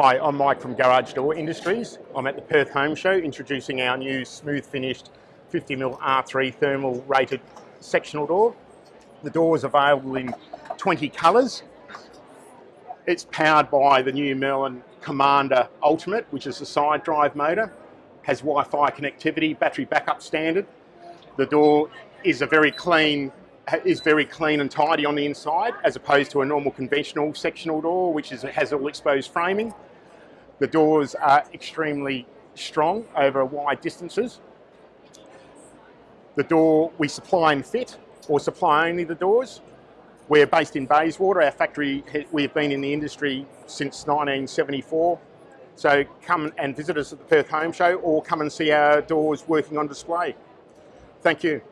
Hi, I'm Mike from Garage Door Industries. I'm at the Perth Home Show introducing our new smooth finished 50mm R3 thermal rated sectional door. The door is available in 20 colours. It's powered by the new Merlin Commander Ultimate, which is a side drive motor, has Wi-Fi connectivity, battery backup standard. The door is a very clean is very clean and tidy on the inside as opposed to a normal conventional sectional door which is, has all exposed framing. The doors are extremely strong over wide distances. The door we supply and fit or supply only the doors. We're based in Bayswater. Our factory, we've been in the industry since 1974. So come and visit us at the Perth Home Show or come and see our doors working on display. Thank you.